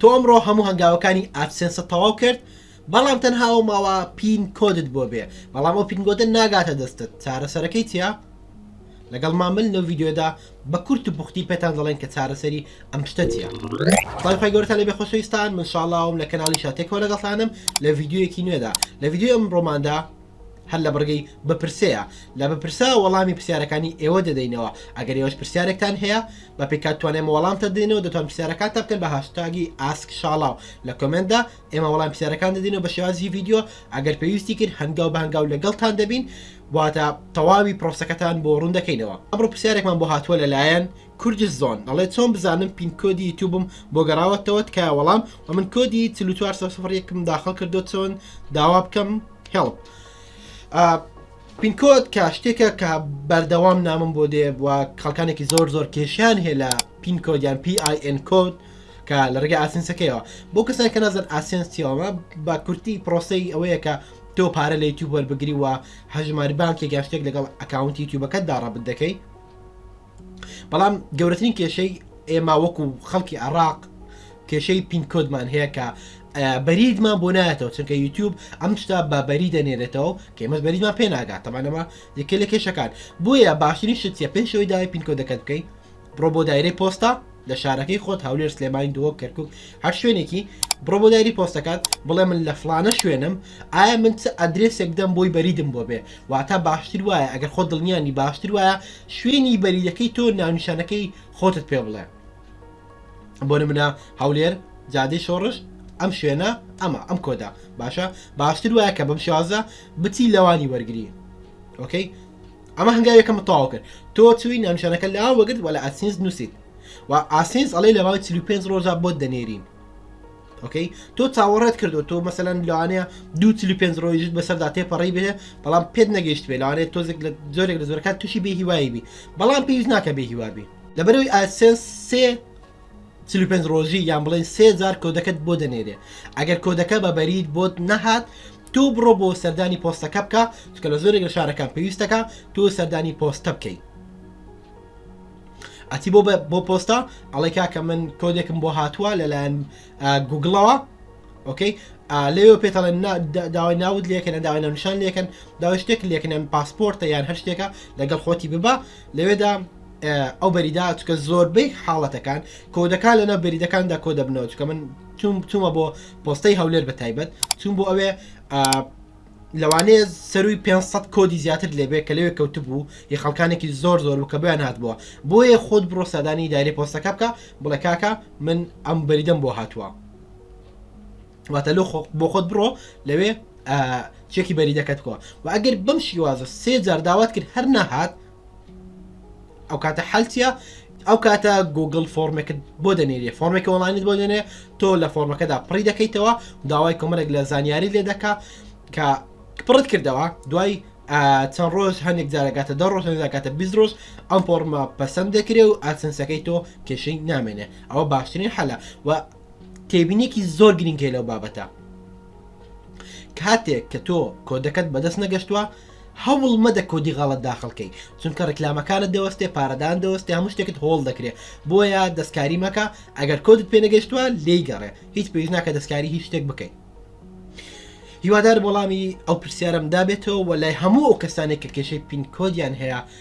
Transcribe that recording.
تۆ ئەمڕۆ هەموو هەنگاوەکانی ئادسێنست تەواو کرد بەڵام تەنها ئەو ماوە پین کۆدت بۆ بێ بەڵام ئەو پینگۆدە ناگاتە دەستت چارەسەرەکەی چیە؟ لەگەڵ مامل لەو ڤیدیۆدا بە کورت و پوختی پێتان دەڵێن کە چارەسەری ئەم شتە چیە سڵاوی خوای گەورەتان لەبێ خۆشەویستان من شاڵاوم لە کەناڵی شاتێکەوە لەگەڵتانم لە ڤیدیۆیەکی نوێدا لە ڤیدیۆی ئەمڕۆماندا هەر لە بڕگەی بپرسەیە. لە بپرسە وەڵامی پرسیارەکانی ئێوە دەدەینەوە. ئەگەر ئێوەش پرسیارێکتان هەیە، بە پێی کات توانایمە وەڵامتان دەدەینەوە، دەتوان پرسیارەکانتان بکەن بە هاشتاگی ئاسک شاڵاو لە کۆمێنتدا، ئێمە وەڵامی پرسیارەکان دەدەینەوە بە شێوازی ڤیدیۆ، ئەگەر پێویستی کرد هەنگاو بە هەنگاو لەگەڵتان دەبین واتە تەواوی پرۆسەکەتان بۆ ڕوون دەکەینەوە. ئەمڕۆ پرسیارێکمان بۆ هاتووە لەلایەن، کوردس زۆن، دەڵێت چۆن بزانم پین کۆدی یوتوبم بۆ گەڕاوەتەوە تکایە وەڵام، وە من کۆدی چل و چوار سەد و سفر یەک م داخڵ کردووە چۆن داوا بکەم؟ هێڵ پینکۆت کە شتێکە کە بەردەوام نامم بۆ دێ و خەڵکانێکی زۆر زۆر کێشیان هەیە لە پینکۆد یان PIN کۆد کە لە ڕێگە ئاسنسەکەیەوە بۆ کەسانی کە نازن ئاسنسیەوە بە کورتی پرۆسی ئەوەیە کە تۆ پارە لە یوتیوب وەربگری وە هەژماری بانکێک یا شتێک لەگەڵ ئەکاونتی یوتیوبەکەت داڕەبت دەکەی بەڵام گەورەترین کێشەی ئێمە وەکو خەڵکی عراق کێشەی پین کۆدمان هەیە کە بەریدمان بۆ نایەتەوە چونکە یوتیوب ئەم شتا بە بەری دەنێرێتەوە کێمەش بەریمان پێ ناگات تەمانەمە یەکە لە کێشەکان بۆیە باشترین شتە پێی شەوەی داوای پینکۆ دەکەت بکەین بڕۆ بۆ دایرەی پۆستا لە شارەکەی خۆت هەولێر سلێمانی دۆ کەرکک هەر شوێنێکی بڕۆ بۆ دایری پۆستەکان بڵێ من لە فلانە شوێنم ئایا من چ ئەدرێسێک دەم بۆی بەریدم بۆ بێ واتە باشتر وایە ئەگەر خۆ دڵنیانی باشتر وایە شوێنی بەریدەکەی تۆ ناونیشانەکەی خۆتت پێ بڵێ بۆ نمونە هەولێر جادەی شۆڕش ئەم شوێنە ئەمە ئەم کۆدا باشە باشتر وایە کە بەم شازە بچی لەوانی وەرگری ئۆکەی ئەمە هەنگاوێکە متەواو کرد تۆ چوی نامشانەکە لا وەگرت وە لە ئاسینس نووسیت و ئاسینس ئەڵێ لە ماوەی 45 ڕۆژە بۆت دەنێرین ئۆکەی تۆ چاوەڕێت کردو تۆ مەسەەن لەوانەیە دو پێنج ڕۆژت بەسەردا تێپەڕی بێ بەڵام پێت نەگەیشت بێ لەوانێت تۆزێک لە زۆرێک لە زۆرەکان تووشی بێ هیوایی بی بەڵام پێویست ناکە بێ هیوابی لەبەرەوەی ئادسێنس سێ چل و پێنج ڕۆژی یان بڵێن سێ جار کۆدەکەت بۆ دەنێرێ ئەگەر کۆدەکە بە بەریت بۆت نەهات تۆ بڕۆ بۆ سەردانی پۆستەکە بکە چکە لە زۆرێک لە شارەکان پێویستەکە تۆ سەردانی پۆستە بکەیت ئەتی بۆ بۆ پۆستا ئەڵی کاکە من کۆدێکم بۆ هاتووە لەلایەن گوگڵەوە ئۆکەی لێ پێتەڵێ داوای ناوت لەکەن داوای ناونشان لەکەن داوای شتێک لەکەن پاسپۆرتە یان هەر شتێکە لەگەڵ خۆتی ببە لەوێدا ئەو بەریدا چکە زۆربەی حاڵەتەکان کۆدەکان لەناو بەریدەکاندا کۆ دەبنەوە چکە من توم بچوومە بۆ پۆستەی هەولێر بە تایبەت چون بۆ ئەوێ لەوانەیە سەروی 500 کۆدی زیاتر لێبێ کە لەوێ کەوت بوو یە خەڵکانێکی زۆر زۆر بکە بیان هاات بووە بۆیە خۆت بڕۆ سادانی داری پۆستەکە بکە بڵێ کاکە من ئەم بەریدەم بۆ هاتووە واتە لۆ بۆ خۆت بڕۆ لەوێ چێکی بەریدەکەت بکەوە و ئەگەر بم شیوازە سێ جار داوات کرد هەر نەهات ئەو کاتە حەلتە ئەو کاتە گوگل فۆرمێکت بۆ دەنێری فۆرمێکی وڵانیت بۆ دێنێ تۆ لە فۆرمەکەدا پڕی دەکەیتەوە داوای کۆمەرێک لە زانیاری لێ دەکا کە پڕت کردەوە دوای چەند ڕۆژ هەندێک جارەکاتە دە ڕۆژ داکاتە بی ڕۆژ ئەم فۆرمە پەسەند دەکرێ و ئاسنسەکەی تۆ کێشەی نامێنێ ئەوە باشترین حەلە و تێبینێکی زۆر گرنگ هەیە لەو بابەتە کاتێک کە تۆ کۆدەکەت بەدەست نەگەشتووە هەوڵ مەدە کۆدی غەڵت داخلکەی چونکە ڕکلامەکانت دەوەستێ پارەدان دەوەستێ هەموو شتێکت هۆڵ دەکرێت بۆیە دەستکاری مەکە ئەگەر کۆدت پێنەگەشتووە لی گەڕێ هیچ پێش ناکە دەستکاری هیچ شتێک بکەیت هیوادار وەڵامی ئەو پرسیارم دابێتەوە و لای هەموو ئەو کەسانێک کە کێشەی پینکۆدیان هەیە